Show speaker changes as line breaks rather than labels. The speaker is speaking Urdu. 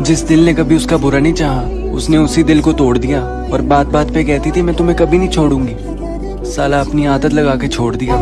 جس دل نے کبھی اس کا برا نہیں چاہا، اس نے اسی دل کو توڑ دیا۔ اور بات بات پہ کہتی تھی، میں تمہیں کبھی نہیں چھوڑوں گی۔ سالہ اپنی عادت لگا کے چھوڑ دیا۔